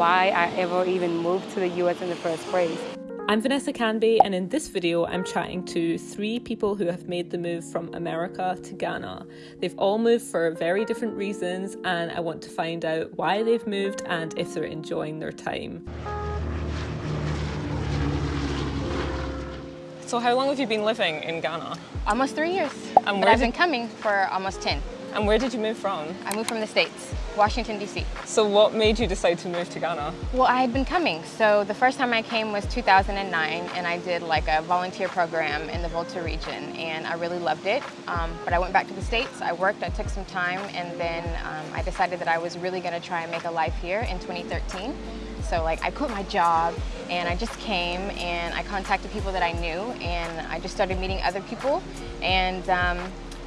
why I ever even moved to the US in the first place. I'm Vanessa Kanbi, and in this video, I'm chatting to three people who have made the move from America to Ghana. They've all moved for very different reasons, and I want to find out why they've moved and if they're enjoying their time. So, how long have you been living in Ghana? Almost three years. And but I've been coming for almost 10. And where did you move from? I moved from the States, Washington, D.C. So what made you decide to move to Ghana? Well, I had been coming. So the first time I came was 2009, and I did like a volunteer program in the Volta region, and I really loved it. Um, but I went back to the States, I worked, I took some time, and then um, I decided that I was really gonna try and make a life here in 2013. So like I quit my job and I just came and I contacted people that I knew and I just started meeting other people and um,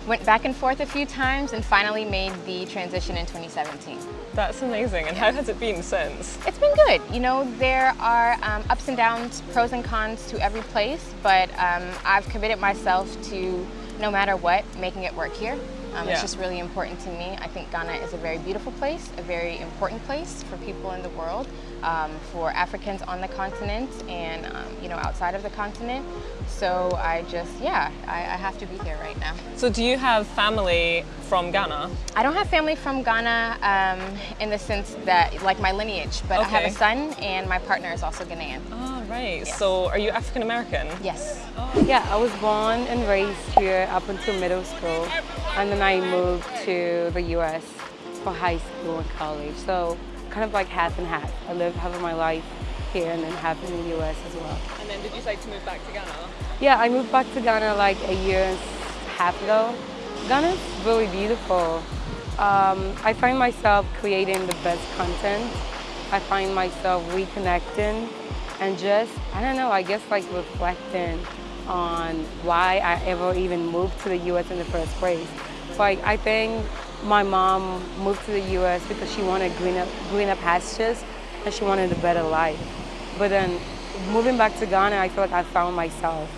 went back and forth a few times and finally made the transition in 2017. That's amazing. And how has it been since? It's been good. You know, there are um, ups and downs, pros and cons to every place, but um, I've committed myself to, no matter what, making it work here. Um, yeah. It's just really important to me. I think Ghana is a very beautiful place, a very important place for people in the world, um, for Africans on the continent and um, you know outside of the continent. So I just, yeah, I, I, have to be here right now. So do you have family from Ghana? I don't have family from Ghana um, in the sense that, like my lineage, but okay. I have a son and my partner is also Ghanaian. Oh, right. Yes. So are you African American? Yes. Oh. Yeah, I was born and raised here up until middle school and then I moved to the US for high school and college. So kind of like half and half. I lived half of my life here and then half in the US as well. And then did you decide to move back to Ghana? Yeah, I moved back to Ghana like a year and a half ago. Ghana's really beautiful. Um, I find myself creating the best content. I find myself reconnecting and just, I don't know, I guess like reflecting on why I ever even moved to the US in the first place. Like I think my mom moved to the US because she wanted greener, greener pastures and she wanted a better life. But then moving back to Ghana, I feel like I found myself.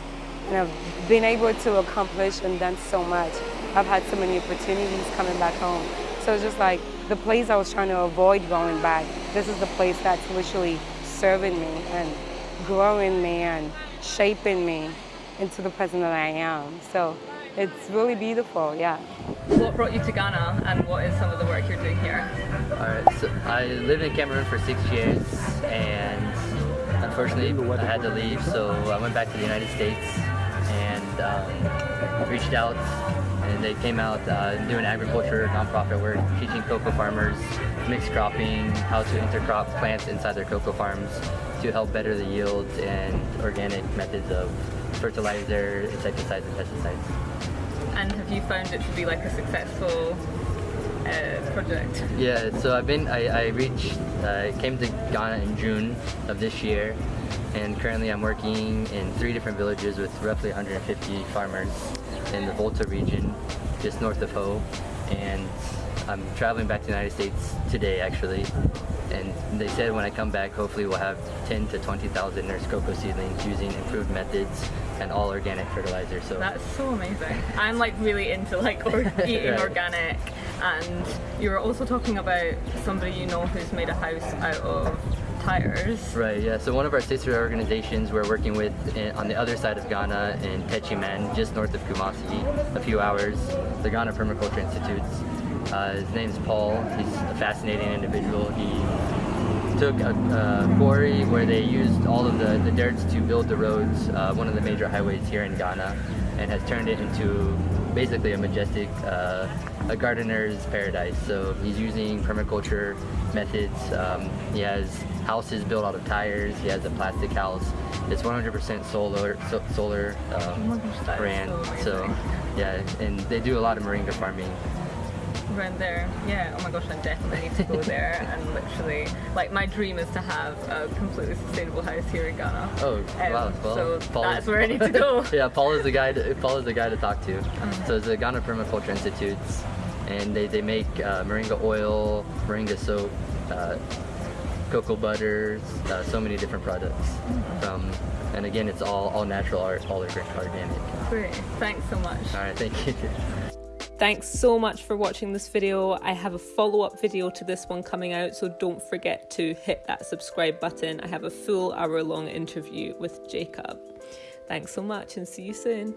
And I've been able to accomplish and done so much. I've had so many opportunities coming back home. So it's just like the place I was trying to avoid going back, this is the place that's literally serving me and growing me and shaping me into the person that I am. So it's really beautiful, yeah. What brought you to Ghana and what is some of the work you're doing here? Alright, so I lived in Cameroon for six years and unfortunately I had to leave so I went back to the United States and um, reached out and they came out uh, doing agriculture, nonprofit work, teaching cocoa farmers mixed cropping, how to intercrop plants inside their cocoa farms to help better the yields and organic methods of fertilizer, insecticides, and pesticides. And have you found it to be like a successful uh, project? Yeah, so I've been, I, I reached, I uh, came to Ghana in June of this year and currently I'm working in three different villages with roughly 150 farmers in the Volta region, just north of Ho. And I'm traveling back to the United States today actually and they said when I come back hopefully we'll have 10 to 20,000 nurse cocoa seedlings using improved methods and all organic fertilizer so that's so amazing I'm like really into like or eating right. organic and you were also talking about somebody you know who's made a house out of tires. Right, yeah. So one of our sister organizations we're working with on the other side of Ghana in Techiman, just north of Kumasi, a few hours, the Ghana Permaculture Institutes. Uh, his name's Paul. He's a fascinating individual. He took a, a, quarry where they used all of the, the dirts to build the roads, uh, one of the major highways here in Ghana, and has turned it into basically a majestic, uh, a gardener's paradise. So he's using permaculture methods. Um, he has houses built out of tires. He has a plastic house. It's 100% solar, so, solar um, brand. So, so yeah, and they do a lot of moringa farming around there. Yeah, oh my gosh, I definitely need to go there and literally, like my dream is to have a completely sustainable house here in Ghana. Oh, um, wow. Well, so Paul that's is, where I need to go. yeah, Paul is the guy to, Paul is the guy to talk to. Um, so it's the Ghana Permaculture Institutes and they, they make uh, moringa oil, moringa soap, uh, cocoa butters, uh, so many different products. Mm. From, and again, it's all, all natural, all organic. Great, thanks so much. All right, thank you. Thanks so much for watching this video. I have a follow-up video to this one coming out, so don't forget to hit that subscribe button. I have a full hour-long interview with Jacob. Thanks so much and see you soon.